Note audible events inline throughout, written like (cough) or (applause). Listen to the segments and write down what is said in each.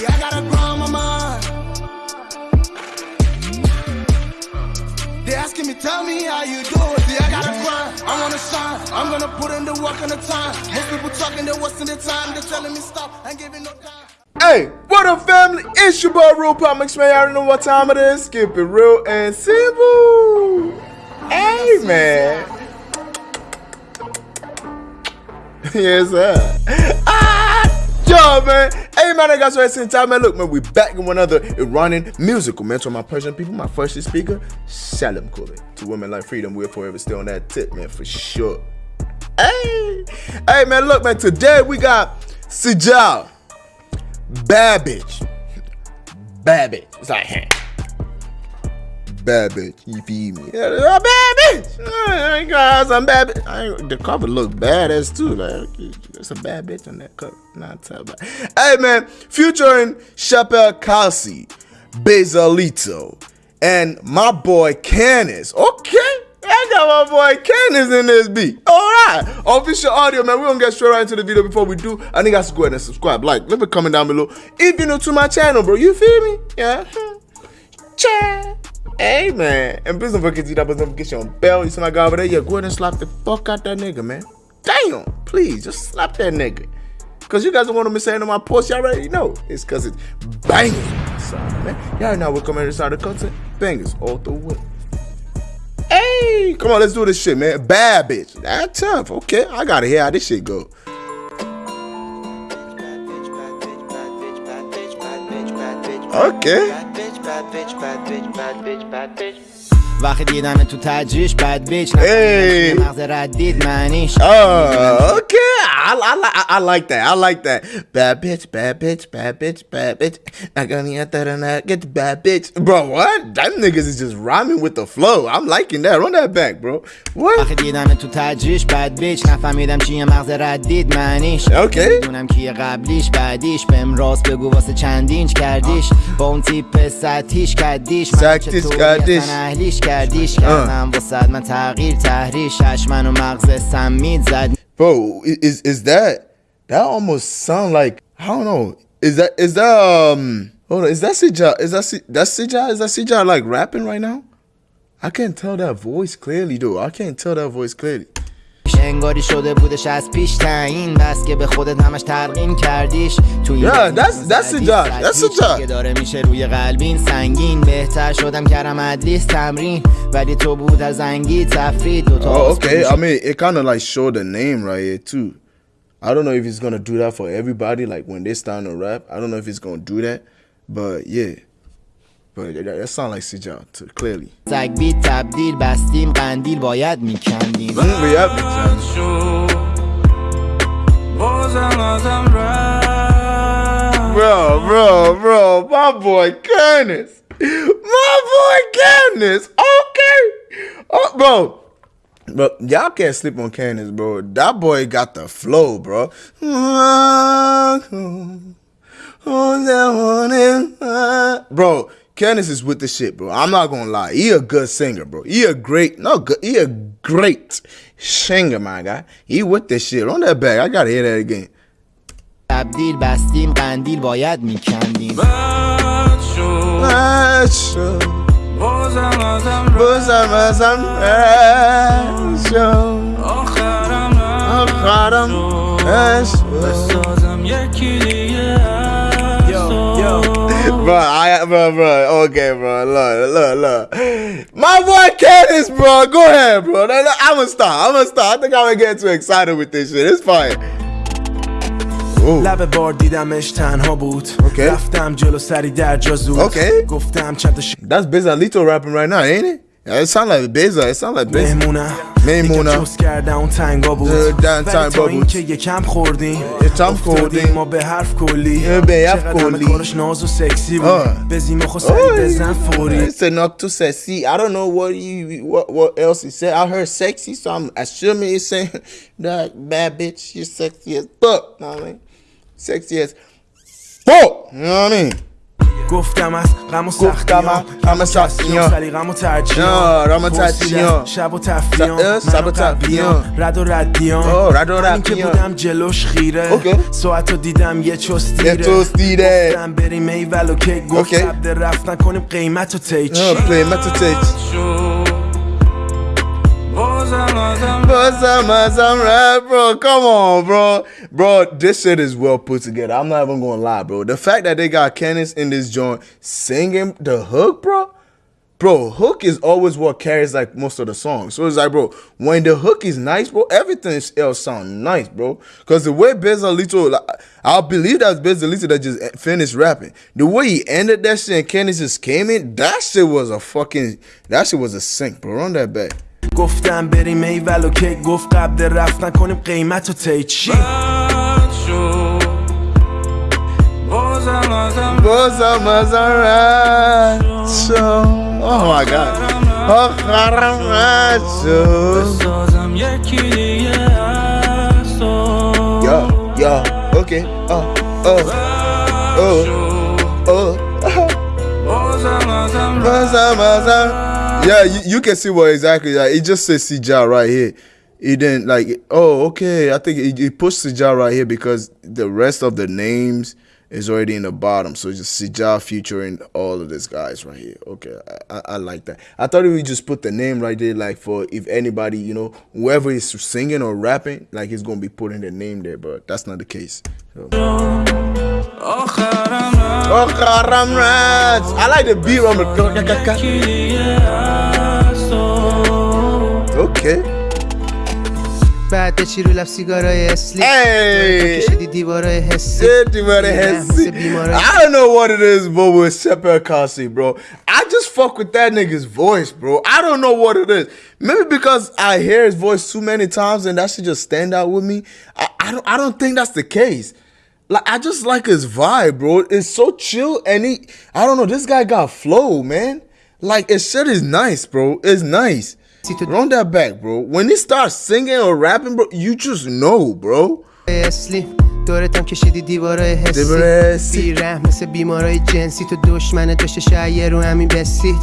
See, I got a grind on my mind. They asking me, tell me how you do it. See, I got a grind. I wanna shine. I'm gonna put in the work and the time. Most people talking, they're wasting their time. They're telling me stop. I ain't giving no time. Hey, what up, family? It's your boy, Real Pop Mix, man. You already know what time it is. Skip it real and simple. Hey, man. (laughs) yes, sir. Yo, man. Hey, man, I got so at time, man. Look, man, we back in one other Iranian musical mentor, my Persian people, my first speaker, Salam Kuli. To women like freedom, we're forever still on that tip, man, for sure. Hey, hey, man, look, man, today we got Sijal. Bad bitch. It's like. Bad bitch. You feel me? Yeah, a bad bitch. I ain't gonna some bad bitch. I ain't, the cover look badass too. Like, there's a bad bitch on that cover. Not tell about. Hey man, featuring Chappelle Calci, Bezalito, and my boy Canis. Okay. I got my boy Candace in this beat. All right. Official audio, man. We're to get straight right into the video. Before we do, I think I should go ahead and subscribe. Like, leave a comment down below. If you're new to my channel, bro. You feel me? Yeah. (laughs) Cha. Hey, man. And please don't forget to hit that notification bell. You see my guy over there? Yeah, go ahead and slap the fuck out that nigga, man. Damn. Please, just slap that nigga. Because you guys don't want to miss saying on my post. Y'all already know. It's because it's banging. Sorry, man. Y'all know we're coming inside the content. Bangers all the way. Hey, come on, let's do this shit, man. Bad bitch. That tough. Okay, I gotta hear how this shit go. Okay. bad bitch bad bitch bad bitch bad bitch. وقتی دیدم تو تجریش بد بیچ مغز ردید معنیش. آه اوکی. I, I, I, I like that. I like that. Bad bitch, bad bitch, bad bitch, bad bitch. I gonna get that. Get the bad bitch. Bro, what? That niggas is just rhyming with the flow. I'm liking that. Run that back, bro. What? وقتی دیدم تو تجریش بد بیچ نفهمیدم چیه مغز ردید معنیش اوکی. می‌دونم کیه قبلیش بعدیش بهم راست بگو واسه چندینچ کردیش با اون تیپ سطحیش کردیش من سطحیش کردیش. اهلیش کردیش کردم واسه من تغییر تحریش من و مغز سمید زد Bro, is is that that almost sound like I don't know. Is that is that um hold on, is that Sija is that that's Sija is that Sija like rapping right now? I can't tell that voice clearly though. I can't tell that voice clearly. انگاری شده بودش از پیش تعیین بس که به خودت همش تلقین کردیش تو این زدی، job. که داره میشه روی قلبین سنگین بهتر شدم کردم ادلیس تمرین ولی تو بود از زنگی تفرید دوتا Oh, آسکو okay. I mean, it kind of like showed the name right here too. I don't know if he's gonna do that for everybody. Like when they start to rap, I don't know if he's gonna do that. But yeah, but that, that sound like Sija too, clearly. سگ بی تبدیل بستیم قندیل باید میکندیم Mm, we have it. شو بازم ازم رفت Bro, bro, bro, my boy Candace. My boy Candace. Okay. Oh, bro. But y'all can't sleep on Candace, bro. That boy got the flow, bro. Bro, Candace is with the shit, bro. I'm not gonna lie. He a good singer, bro. He a great, no good. He a great singer, my guy. He with this shit. On that back, I gotta hear that again. تبدیل بستیم قندیل باید میکندیم بد شد Aşkım, بازم ازم bu رفت zaman sen aşkım, آخرم akarım, نشد aşkım. بسازم یکی دیگه از تو. Bro, I, bro, bro, okay, bro, look, look, look. My boy Candace, bro, go ahead, bro. No, no, I'm gonna stop, I'm gonna stop. I think I'm gonna get too excited with this shit. It's fine. Ooh. لب بار دیدمش تنها بود اوکی. رفتم جلو سری در جا زود اوکی. گفتم چند تا That's Bezalito rapping right now, ain't it? Yeah, it sound like Beza. It sound like Beza. چوس کردم اون تنگا بود دن تا. این که یکم خوردیم یکم خوردیم. ما به حرف کلی به حرف کلی. کارش ناز و سکسی بود. بزیم خو سری بزن فوری It's enough to sexy. I don't know what you what what else he said. I heard sexy, so I'm assuming he's saying that bad bitch, you're sexy as fuck. Know what I mean? Sexy as fuck. You know what I mean? گفتم از غم و سختی ها غم سختی ها سلیقم و ترجیح رام تدبیه شب و تفریان شب و تفریان رد و ردیان رد و ردیان که بودم جلوش خیره. ساعت رو دیدم یه چستیره. یه چستیره. گفتم بریم ای ولو که گفت رفت نکنیم قیمت و تیچ قیمت و تیچ rap, bro. Come on, bro. Bro, this shit is well put together. I'm not even gonna lie, bro. The fact that they got Kenneth in this joint singing the hook, bro. Bro, hook is always what carries like most of the songs. So it's like, bro, when the hook is nice, bro, everything else sounds nice, bro. Cause the way Bezalito, like, I believe that's Bezalito that just finished rapping. The way he ended that shit and Kenneth just came in, that shit was a fucking, that shit was a sink, bro. Run that back. گفتم بریم ای ولو که گفت قبل رفت نکنیم قیمت و تی چی؟ بازم ازم رد شو اوه مای گاد آخرم رد شو بسازم یکی دیگه از یا یا اوکی. آه آه آه آه بازم ازم Yeah, you, you, can see what exactly. Like, it just says Sijar right here. It didn't like. Oh, okay. I think it, it pushed Sija right here because the rest of the names is already in the bottom. So just Sija featuring all of these guys right here. Okay, I, I, like that. I thought we just put the name right there, like for if anybody, you know, whoever is singing or rapping, like he's gonna be putting the name there, but that's not the case. So. Oh, oh, I like the beat on the. یکی دیگه از تو Okay. بعد به چی رو لب سیگارای اسلی Hey. کشیدی دیوارای حسی Said you better have seen- I don't know what it is, but with Seper Kasi, bro. I just fuck with that nigga's voice, bro. I don't know what it is. Maybe because I hear his voice too many times and that should just stand out with me. I, I don't I don't think that's the case. Like I just like his vibe, bro. It's so chill and he I don't know, this guy got flow, man. Like his shit is nice, bro. It's nice. Run that back, bro. When he starts singing or rapping, bro, you just know, bro. دورتم کشیدی دیوارای حسی. بیره مثل بیمارای جنسی تو دشمن داشته شایه رو همین بسید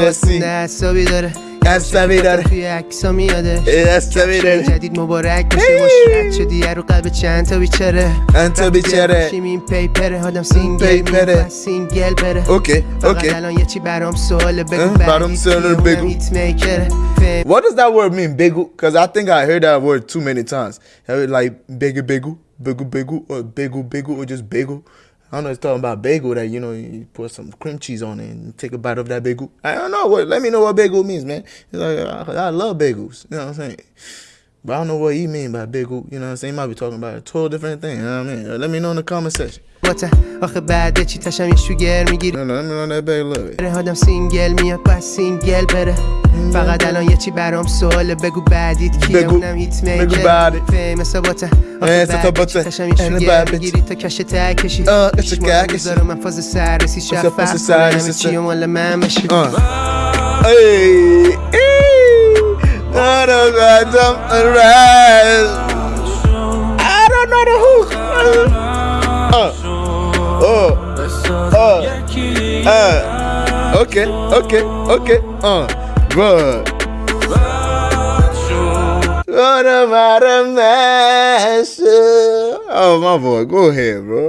بسید. حسابی داره حسابی داره. توی عکسا میاده حسابی داره. جدید مبارک بشه هی. مشرد شدی رو قلب چند تا بیچاره چند تا بیچاره. باشیم این پیپره آدم سینگل پیپره. میره سینگل بره اوکی، فقط اوکی. الان یه چی برام سواله بگو اه، بعدی برام سواله کیه؟ بگو. اونم هیت میکره فهم What does that word mean, begu? Because I think I heard that word too many times. I heard like begu begu, begu begu, or begu begu, or just bagel. I don't know. It's talking about bagel that you know you put some cream cheese on it and take a bite of that bagel. I don't know. What? Let me know what bagel means, man. Like I, I love bagels. You know what I'm saying? But I don't know what he mean by bagel. You know what I'm saying? He might be talking about a total different thing. You know what I mean? Let me know in the comment section. آخه بعد چی تشم یه شوگر می‌گیری. آدم سینگل میاد بس سینگل بره فقط الان یه چی برام سواله بگو بعدیت کیه بگو. اونم هیت. فهم ثباته اه، آخه. بعد چی تشم یه شوگر می‌گیری تا کش ته کشی اه، کش چشمام ته رو کشی. می‌ذارم من فاز کنه سررسی همه چی مال من بشی Uh. I don't know jump around. I don't know the hook. Uh, oh, uh, uh. Okay, okay, okay. Uh, run. What about a mess? Oh, my boy, go ahead, bro.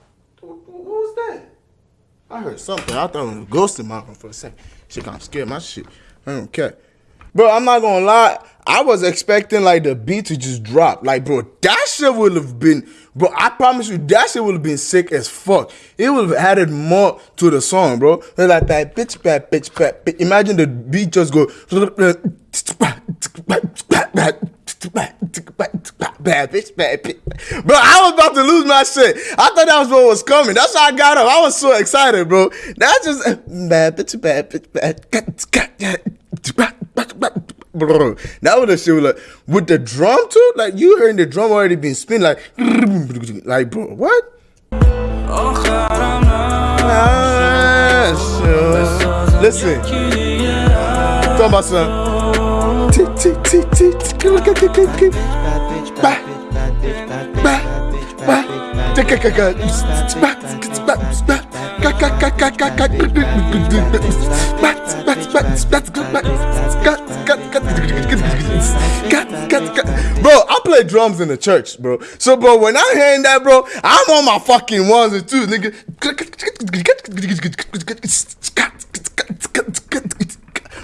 Who, who was that? I heard something. I thought it was a ghost in my room for a second. Shit I'm scared my shit. I don't care. Bro, I'm not gonna lie. I was expecting like the beat to just drop. Like, bro, that shit would have been, bro. I promise you, that shit would have been sick as fuck. It would have added more to the song, bro. It's like that bitch, bad bitch, bad. Imagine the beat just go. (laughs) bad bitch, bad bitch. Bro, I was about to lose my shit. I thought that was what was coming. That's how I got up. I was so excited, bro. That's just bad bitch, bad bitch, bad. Bro, that was the shit like with the drum too. Like you heard the drum already being spin like, like bro, what? Ah, Listen, talk about some. T T T T T. Look at it, Bad bitch, bad bitch, bad bitch, bad bitch, bad bitch, bad bitch, Bro, I play drums in the church, bro. So, bro, when I'm hearing that, bro, I'm on my fucking ones and twos, nigga.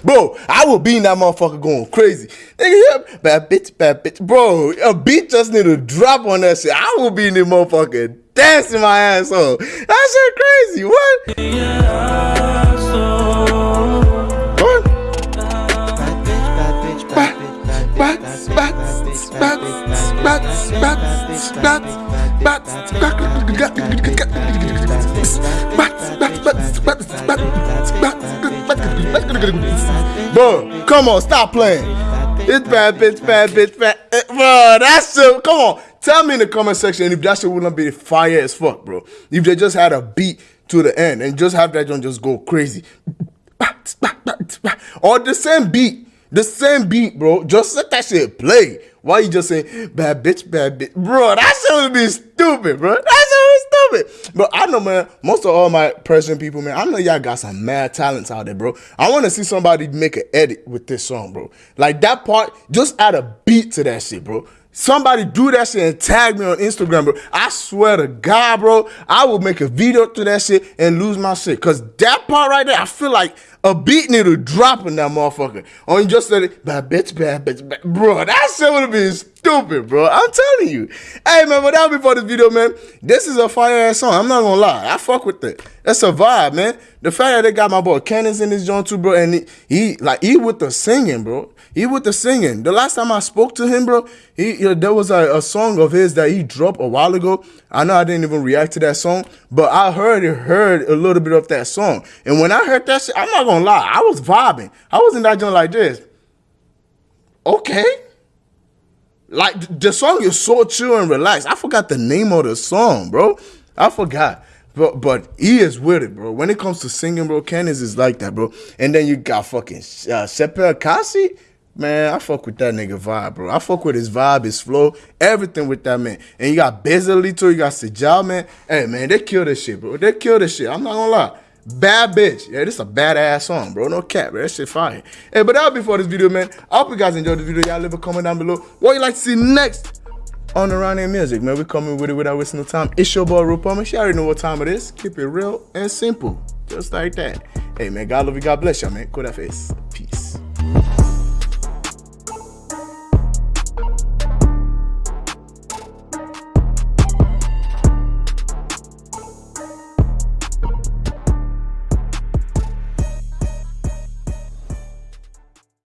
Bro, I will be in that motherfucker going crazy. Nigga, yeah, bad bitch, bad bitch. Bro, a beat just need to drop on that shit. I will be in the motherfucker dancing my ass off. That shit crazy. What? What? Bro, come on, stop playing. It's bad bitch, bad bitch, bad. eh, Bro, that's so. Come on, tell me in the comment section if that shit wouldn't be fire as fuck, bro. If they just had a beat to the end and just have that one just go crazy. Or the same beat, the same beat, bro. Just let that shit play. Why you just saying bad bitch, bad bitch, bro? That shit would be stupid, bro. Be stupid. But I know, man. Most of all my Persian people, man. I know y'all got some mad talents out there, bro. I want to see somebody make an edit with this song, bro. Like that part, just add a beat to that shit, bro. Somebody do that shit and tag me on Instagram, bro. I swear to God, bro, I will make a video to that shit and lose my shit. Cause that part right there, I feel like a beat need dropping that motherfucker. Or you just said it, bad bitch, bad bitch, bad. Bro, that shit would have been stupid, bro. I'm telling you. Hey, man, but that'll be for this video, man. This is a fire ass song. I'm not gonna lie. I fuck with it. That's a vibe, man. The fact that they got my boy Cannons in this joint too, bro, and he, he like he with the singing, bro. He with the singing. The last time I spoke to him, bro, he you know, there was a, a song of his that he dropped a while ago. I know I didn't even react to that song, but I heard it, heard a little bit of that song. And when I heard that shit, I'm not gonna lie, I was vibing. I was in that joint like this. Okay. Like the song is so chill and relaxed. I forgot the name of the song, bro. I forgot. But but he is with it, bro. When it comes to singing, bro, Candace is like that, bro. And then you got fucking uh. Man, I fuck with that nigga vibe, bro. I fuck with his vibe, his flow, everything with that man. And you got Bezalito, you got Sejal, man. Hey, man, they kill this shit, bro. They kill this shit. I'm not gonna lie. Bad bitch. Yeah, this is a badass song, bro. No cap, bro. That shit fire. Hey, but that'll be for this video, man. I hope you guys enjoyed the video. Y'all leave a comment down below. What you like to see next on Around Here Music, man. we coming with it without wasting no time. It's your boy, Rupama. She already know what time it is. Keep it real and simple. Just like that. Hey, man. God love you. God bless y'all, man. That face. Peace.